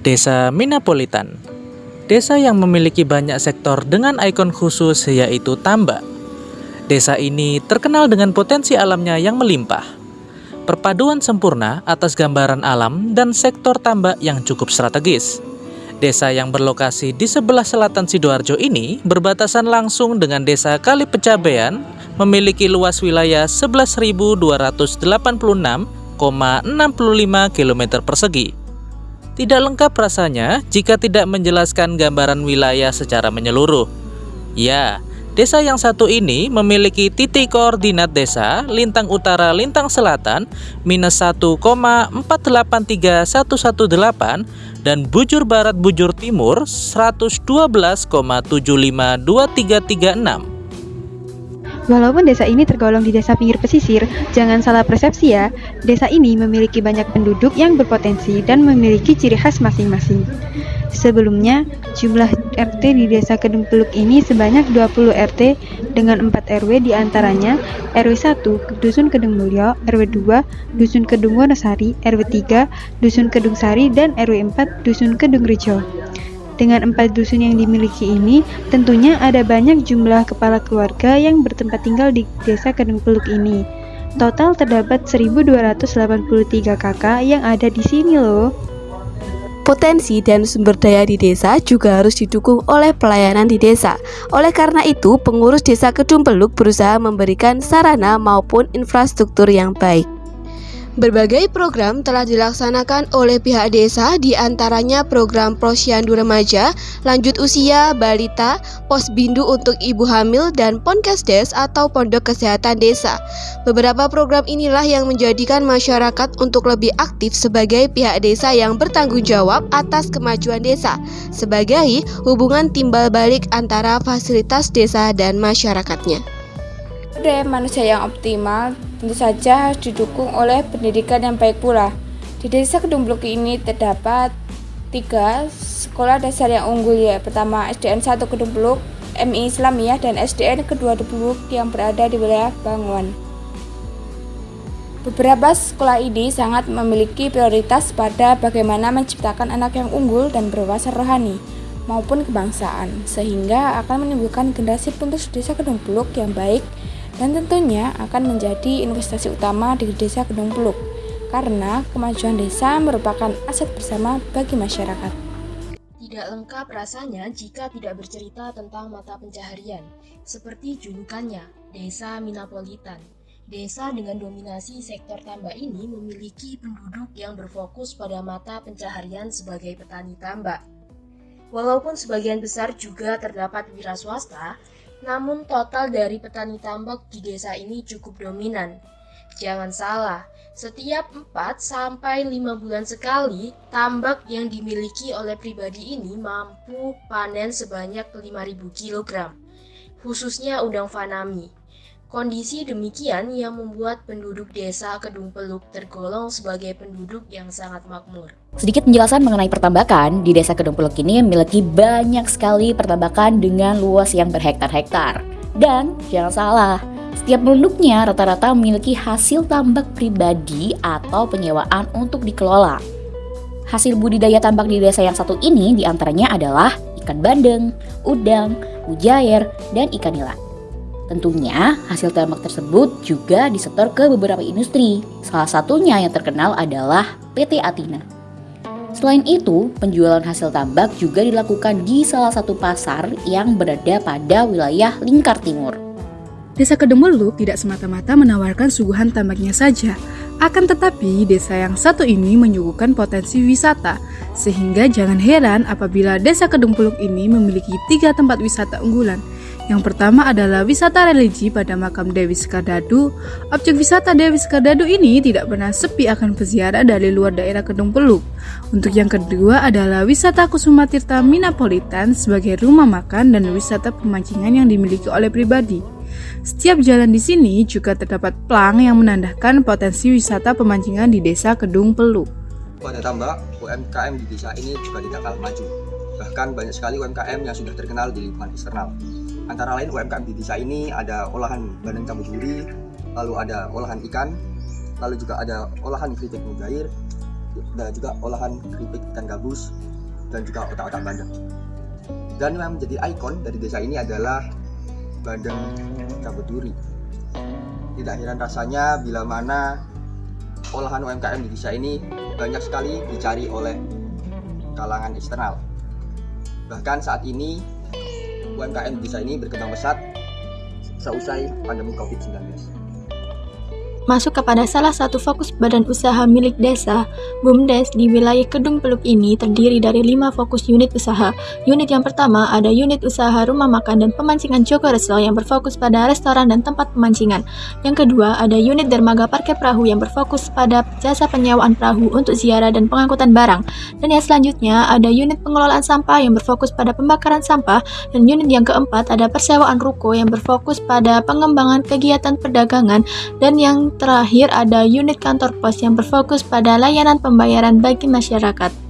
Desa Minapolitan Desa yang memiliki banyak sektor dengan ikon khusus yaitu tambak. Desa ini terkenal dengan potensi alamnya yang melimpah. Perpaduan sempurna atas gambaran alam dan sektor tambak yang cukup strategis. Desa yang berlokasi di sebelah selatan Sidoarjo ini berbatasan langsung dengan desa Kali Pecabean, memiliki luas wilayah 11.286,65 km persegi. Tidak lengkap rasanya jika tidak menjelaskan gambaran wilayah secara menyeluruh. Ya, desa yang satu ini memiliki titik koordinat desa lintang utara lintang selatan minus 1,483118 dan bujur barat bujur timur 112,752336. Walaupun desa ini tergolong di desa pinggir pesisir, jangan salah persepsi ya. Desa ini memiliki banyak penduduk yang berpotensi dan memiliki ciri khas masing-masing. Sebelumnya, jumlah RT di desa Kedung Peluk ini sebanyak 20 RT dengan 4 RW di antaranya RW 1 Dusun Kedung Mulyo, RW 2 Dusun Kedung Wonosari, RW 3 Dusun Kedung Sari, dan RW 4 Dusun Kedung Rejo. Dengan empat dusun yang dimiliki ini, tentunya ada banyak jumlah kepala keluarga yang bertempat tinggal di desa Kedung Peluk ini. Total terdapat 1283 kakak yang ada di sini loh. Potensi dan sumber daya di desa juga harus didukung oleh pelayanan di desa. Oleh karena itu, pengurus desa Kedung Peluk berusaha memberikan sarana maupun infrastruktur yang baik. Berbagai program telah dilaksanakan oleh pihak desa di antaranya program posyandu remaja, lanjut usia, balita, pos bindu untuk ibu hamil, dan ponkesdes atau pondok kesehatan desa. Beberapa program inilah yang menjadikan masyarakat untuk lebih aktif sebagai pihak desa yang bertanggung jawab atas kemajuan desa, sebagai hubungan timbal balik antara fasilitas desa dan masyarakatnya. Ada manusia yang optimal tentu saja harus didukung oleh pendidikan yang baik pula. Di desa Kedung Blok ini terdapat tiga sekolah dasar yang unggul ya. Pertama SDN 1 Kedung Blok, MI Islamiyah dan SDN kedua Blok yang berada di wilayah Banguan. Beberapa sekolah ini sangat memiliki prioritas pada bagaimana menciptakan anak yang unggul dan berwawasan rohani maupun kebangsaan, sehingga akan menimbulkan generasi penerus desa Kedung Blok yang baik dan tentunya akan menjadi investasi utama di Desa Kedung Peluk karena kemajuan desa merupakan aset bersama bagi masyarakat. Tidak lengkap rasanya jika tidak bercerita tentang mata pencaharian, seperti julukannya, Desa Minapolitan. Desa dengan dominasi sektor tambak ini memiliki penduduk yang berfokus pada mata pencaharian sebagai petani tambak. Walaupun sebagian besar juga terdapat wira swasta, namun total dari petani tambak di desa ini cukup dominan. Jangan salah, setiap 4 sampai 5 bulan sekali, tambak yang dimiliki oleh pribadi ini mampu panen sebanyak 5000 kg, khususnya udang fanami. Kondisi demikian yang membuat penduduk desa Kedung Peluk tergolong sebagai penduduk yang sangat makmur. Sedikit penjelasan mengenai pertambakan, di desa Kedung Peluk ini memiliki banyak sekali pertambakan dengan luas yang berhektar-hektar. Dan jangan salah, setiap penduduknya rata-rata memiliki hasil tambak pribadi atau penyewaan untuk dikelola. Hasil budidaya tambak di desa yang satu ini di antaranya adalah ikan bandeng, udang, mujair, dan ikan nila. Tentunya hasil tambak tersebut juga disetor ke beberapa industri. Salah satunya yang terkenal adalah PT Atina. Selain itu, penjualan hasil tambak juga dilakukan di salah satu pasar yang berada pada wilayah Lingkar Timur. Desa Kedemuluk tidak semata-mata menawarkan suguhan tambaknya saja, akan tetapi desa yang satu ini menyuguhkan potensi wisata, sehingga jangan heran apabila desa Kedempuluk ini memiliki tiga tempat wisata unggulan, yang pertama adalah wisata religi pada makam Dewi Sekardadu. Objek wisata Dewi Sekardadu ini tidak pernah sepi akan peziarah dari luar daerah Kedung Peluk. Untuk yang kedua adalah wisata Kusuma Tirta Minapolitan sebagai rumah makan dan wisata pemancingan yang dimiliki oleh pribadi. Setiap jalan di sini juga terdapat plang yang menandakan potensi wisata pemancingan di desa Kedung Peluk. Pada tambah, UMKM di desa ini juga tidak kalah maju. Bahkan banyak sekali UMKM yang sudah terkenal di lingkungan eksternal. Antara lain UMKM di desa ini ada olahan bandeng campur duri, lalu ada olahan ikan, lalu juga ada olahan keripik mujair, dan juga olahan keripik ikan gabus dan juga otak-otak bandeng. Dan yang menjadi ikon dari desa ini adalah bandeng cabut duri. Tidak heran rasanya bila mana olahan UMKM di desa ini banyak sekali dicari oleh kalangan eksternal. Bahkan saat ini UMKM di desa ini berkembang pesat seusai pandemi COVID-19 masuk kepada salah satu fokus badan usaha milik desa, BUMDes di wilayah Kedung Peluk ini terdiri dari lima fokus unit usaha. Unit yang pertama ada unit usaha rumah makan dan pemancingan Joko Resto yang berfokus pada restoran dan tempat pemancingan. Yang kedua ada unit dermaga parkir perahu yang berfokus pada jasa penyewaan perahu untuk ziarah dan pengangkutan barang. Dan yang selanjutnya ada unit pengelolaan sampah yang berfokus pada pembakaran sampah dan unit yang keempat ada persewaan ruko yang berfokus pada pengembangan kegiatan perdagangan dan yang terakhir ada unit kantor pos yang berfokus pada layanan pembayaran bagi masyarakat.